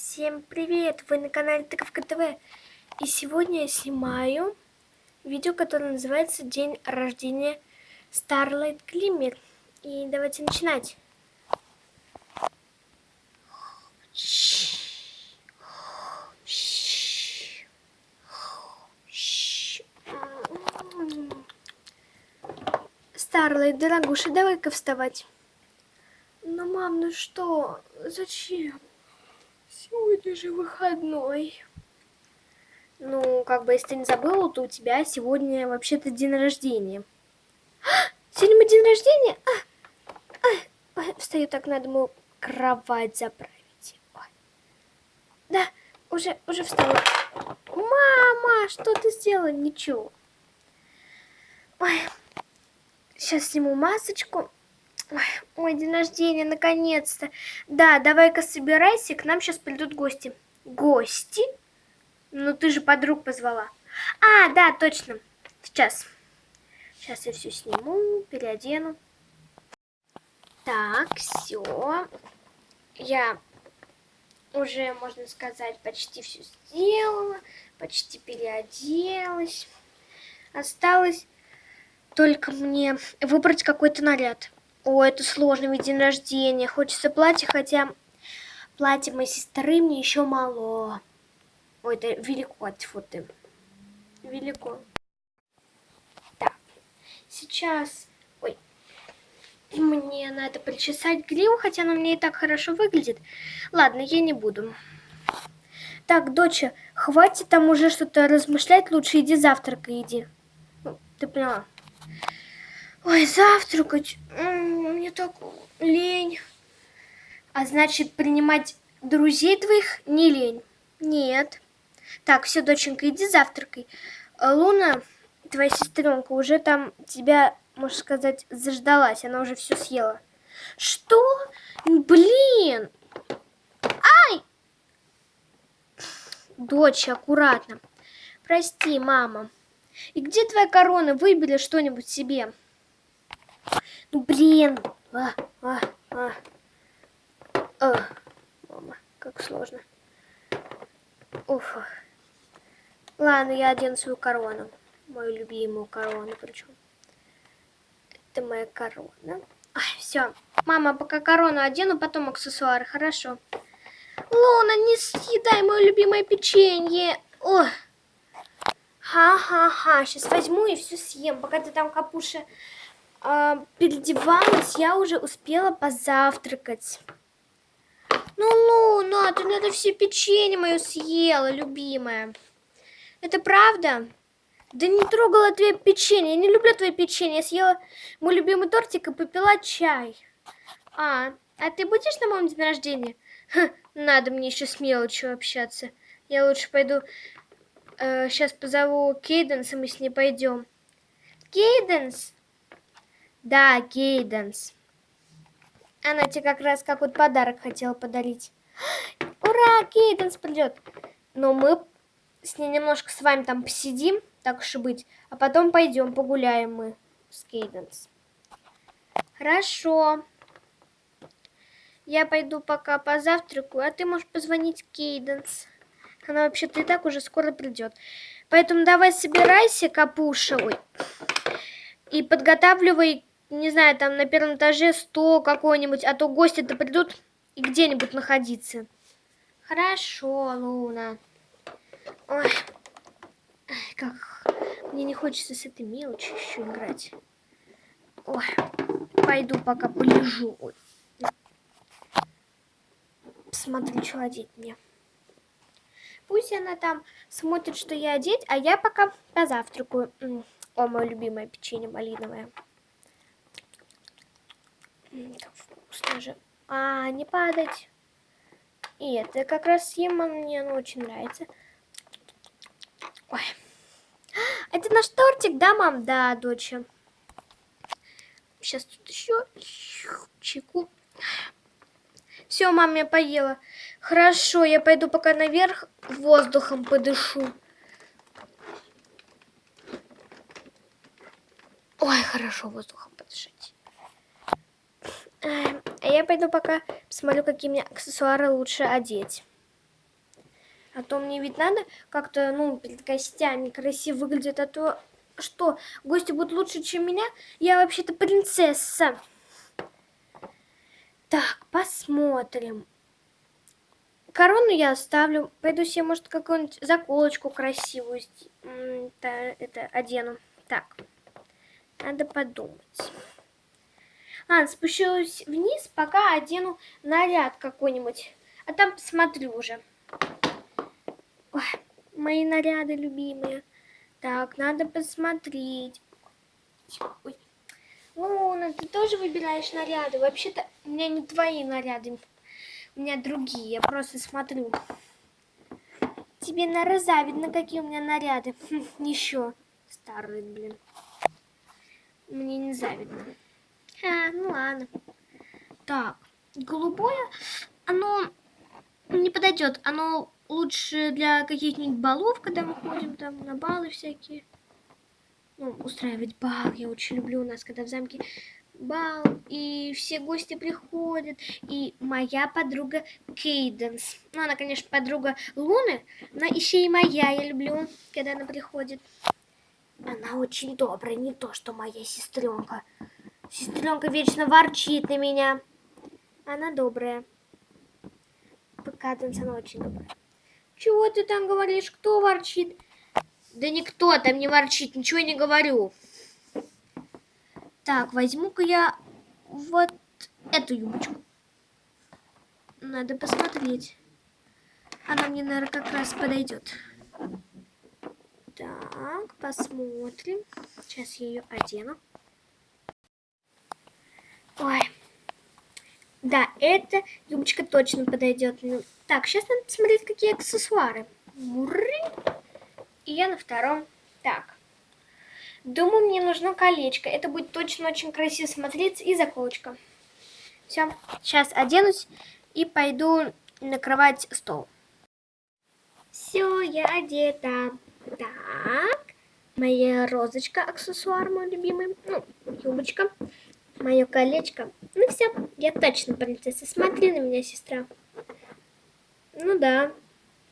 Всем привет! Вы на канале Тыковка ТВ. И сегодня я снимаю видео, которое называется День рождения Starlight Glimmer. И давайте начинать. Starlight, дорогуша, давай-ка вставать. Ну, мам, ну что? Зачем? Сегодня же выходной. Ну, как бы, если ты не забыла, то у тебя сегодня вообще-то день рождения. А, сегодня мой день рождения? А, а, ой, встаю так, надо мою кровать заправить. Ой. Да, уже, уже встала. Мама, что ты сделала? Ничего. Ой, сейчас сниму масочку. Ой, мой день рождения, наконец-то. Да, давай-ка собирайся, к нам сейчас придут гости. Гости? Ну, ты же подруг позвала. А, да, точно. Сейчас. Сейчас я все сниму, переодену. Так, все. Я уже, можно сказать, почти все сделала. Почти переоделась. Осталось только мне выбрать какой-то наряд. О, это сложно, ведь день рождения. Хочется платье, хотя платье моей сестры мне еще мало. Ой, это велико, тьфу ты. Велико. Так, сейчас... Ой, мне надо причесать гриву, хотя она мне и так хорошо выглядит. Ладно, я не буду. Так, доча, хватит там уже что-то размышлять, лучше иди завтракай, иди. Ну, ты поняла? Ой, завтракать, мне так лень. А значит, принимать друзей твоих не лень? Нет. Так, все, доченька, иди завтракай. Луна, твоя сестренка, уже там тебя, можно сказать, заждалась. Она уже все съела. Что? Блин! Ай! Дочь, аккуратно. Прости, мама. И где твоя корона? Выбери что-нибудь себе. Ну, блин. А, а, а. А. Мама, как сложно. Уф. Ладно, я одену свою корону. Мою любимую корону причем. Это моя корона. Ай, все. Мама, пока корону одену, потом аксессуары, хорошо. Луна, не съедай мое любимое печенье. О. Ха-ха-ха. Сейчас возьму и все съем, пока ты там, капуша, э, переодевалась, я уже успела позавтракать. Ну, Луна, ты надо все печенье мое съела, любимая. Это правда? Да не трогала твое печенье. Я не люблю твое печенье. Я съела мой любимый тортик и попила чай. А, а ты будешь на моем день рождения? Ха, надо мне еще с мелочью общаться. Я лучше пойду... Э, сейчас позову Кейденс, и мы с ней пойдем. Кейденс, да, Кейденс. Она тебе как раз как вот подарок хотела подарить. Ура, Кейденс придет. Но мы с ней немножко с вами там посидим, так уж и быть. А потом пойдем погуляем мы с Кейденс. Хорошо. Я пойду пока позавтракаю, а ты можешь позвонить Кейденс. Она вообще-то и так уже скоро придет. Поэтому давай собирайся, Капуша, ой, и подготавливай не знаю, там на первом этаже стол какой-нибудь, а то гости-то придут и где-нибудь находиться. Хорошо, Луна. Ой, как мне не хочется с этой мелочью еще играть. Ой, пойду пока полежу. Посмотрю, что одеть мне. Пусть она там смотрит, что я одеть, а я пока позавтракаю. О, мое любимое печенье малиновое. Как вкусно же. А, не падать. И это как раз съем, мне оно очень нравится. Ой. Это наш тортик, да, мам? Да, доча. Сейчас тут еще чеку. Все, мам, я поела. Хорошо, я пойду пока наверх воздухом подышу. Ой, хорошо воздухом. А я пойду пока посмотрю, какие мне аксессуары лучше одеть. А то мне ведь надо как-то, ну, перед гостями красиво выглядеть, а то что, гости будут лучше, чем меня? Я вообще-то принцесса. Так, посмотрим. Корону я оставлю. Пойду себе, может, какую-нибудь заколочку красивую это, это одену. Так, надо подумать. Ладно, спущусь вниз, пока одену наряд какой-нибудь. А там посмотрю уже. Ой, мои наряды любимые. Так, надо посмотреть. Ой. Луна, ты тоже выбираешь наряды? Вообще-то у меня не твои наряды. У меня другие. Я просто смотрю. Тебе на завидно, какие у меня наряды. Хм, еще старые, блин. Мне не завидно. А, ну ладно. Так, голубое, оно не подойдет. Оно лучше для каких-нибудь балов, когда мы ходим там на балы всякие. Ну, устраивать бал я очень люблю у нас, когда в замке бал, и все гости приходят, и моя подруга Кейденс. Ну, она, конечно, подруга Луны, но еще и моя я люблю, когда она приходит. Она очень добрая, не то, что моя сестренка. Сестренка вечно ворчит на меня. Она добрая. Кейденс, она очень добрая. Чего ты там говоришь? Кто ворчит? Да никто там не ворчит, ничего не говорю. Так, возьму-ка я вот эту юбочку. Надо посмотреть. Она мне, наверное, как раз подойдет. Так, посмотрим. Сейчас я ее одену. Ой. Да, эта юбочка точно подойдет. Так, сейчас надо посмотреть, какие аксессуары. И я на втором. Так. Думаю, мне нужно колечко. Это будет точно очень красиво смотреться. И заколочка. Все. Сейчас оденусь и пойду накрывать стол. Все, я одета. Так. Моя розочка, аксессуар мой любимый. Ну, юбочка. Мое колечко. Ну все, я точно принцесса. Смотри на меня, сестра. Ну да,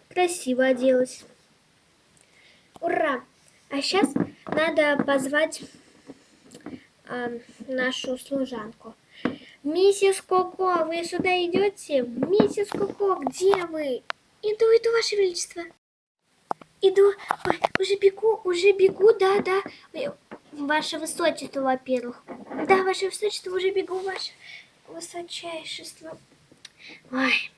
красиво оделась. Ура! А сейчас надо позвать э, нашу служанку. Миссис Коко, вы сюда идете? Миссис Коко, где вы? Иду, иду, Ваше Величество. Иду, Ой, уже бегу, уже бегу, да, да. Ваше Высочество, во-первых. Да, Ваше Высочество, уже бегу, Ваше Высочайшество. Ой.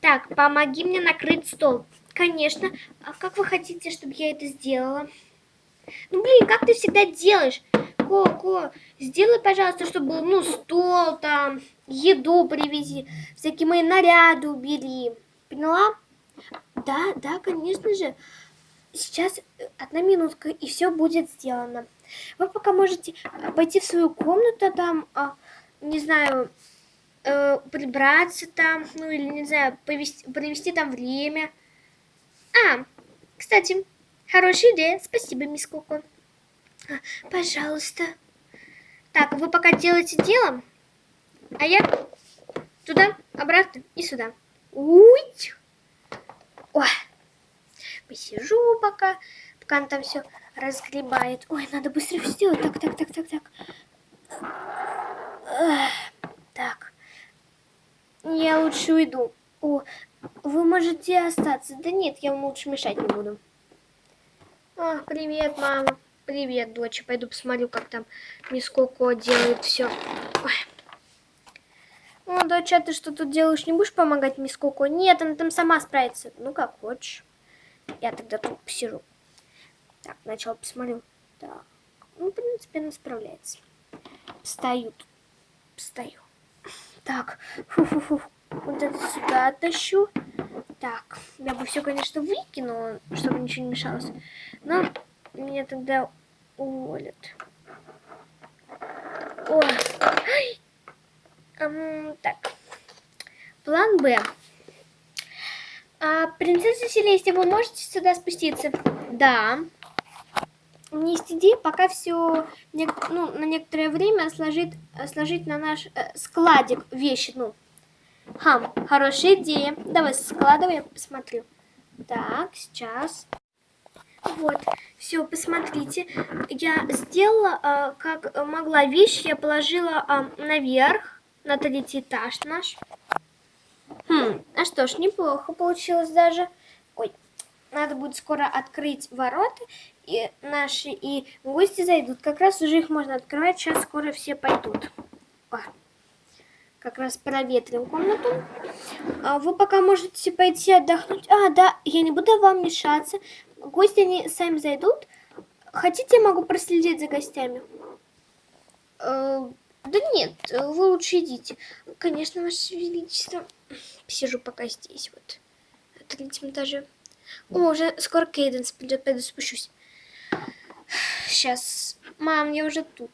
Так, помоги мне накрыть стол. Конечно. А как вы хотите, чтобы я это сделала? Ну, блин, как ты всегда делаешь? Ко-ко, сделай, пожалуйста, чтобы ну, стол там, еду привези, всякие мои наряды убери. Поняла? Да, да, конечно же. Сейчас э, одна минутка, и все будет сделано. Вы пока можете пойти в свою комнату, там, а, не знаю, э, прибраться там, ну или, не знаю, повести, провести там время. А, кстати, хорошая идея. Спасибо, мисс Коко. А, пожалуйста. Так, вы пока делаете дело, а я туда, обратно и сюда. Уй! Ой, посижу пока, пока он там все разгребает. Ой, надо быстро все сделать. Так, так, так, так, так. Так. Я лучше уйду. О, вы можете остаться. Да нет, я вам лучше мешать не буду. О, привет, мама. Привет, дочь. Пойду посмотрю, как там мисс делает все. О, дочь, а ты что тут делаешь? Не будешь помогать мисс? Нет, она там сама справится. Ну, как хочешь. Я тогда тут посижу. Так, сначала посмотрю. Так. Ну, в принципе, она справляется. Тут. Стою. Так. Фу-фу-фу. Вот это сюда тащу. Так, я бы все, конечно, выкинула, чтобы ничего не мешалось. Но меня тогда уволят. О, эм, так. План Б. А, принцесса Селестия, вы можете сюда спуститься? Да. Есть идея пока все ну, на некоторое время сложить, сложить на наш э, складик вещи, ну, Хм, хорошая идея. Давай складывай, я посмотрю. Так, сейчас. Вот, все, посмотрите. Я сделала, а, как могла вещь, я положила а, наверх, на третий этаж наш. Хм, а что ж, неплохо получилось даже. Ой, надо будет скоро открыть ворота, и наши и гости зайдут. Как раз уже их можно открывать, сейчас скоро все пойдут. О, как раз проветрим комнату. А вы пока можете пойти отдохнуть. А, да, я не буду вам мешаться. Гости, они сами зайдут. Хотите, я могу проследить за гостями? Э, да нет, вы лучше идите. Конечно, Ваше Величество. Сижу пока здесь, вот. На третьем этаже. О, уже скоро Кейденс придет, пойду спущусь. Сейчас. Мам, я уже тут.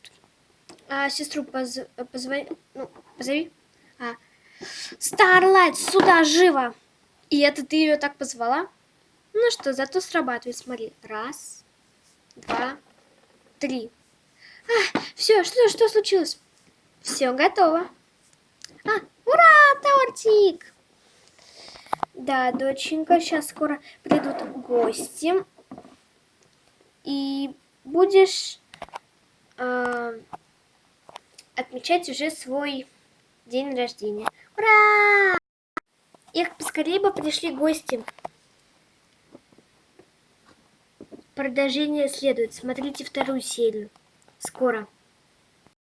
А сестру поз... позвони... Ну, позови. А. Старлайт, сюда, живо! И это ты ее так позвала? Ну что, зато срабатывает, смотри. Раз, два, три. А, все, что, что случилось? Все готово. А, ура, тортик! Да, доченька, сейчас скоро придут гости. И будешь э, отмечать уже свой день рождения. Ура! Эх, поскорее бы пришли гости. Продолжение следует. Смотрите вторую серию. Скоро.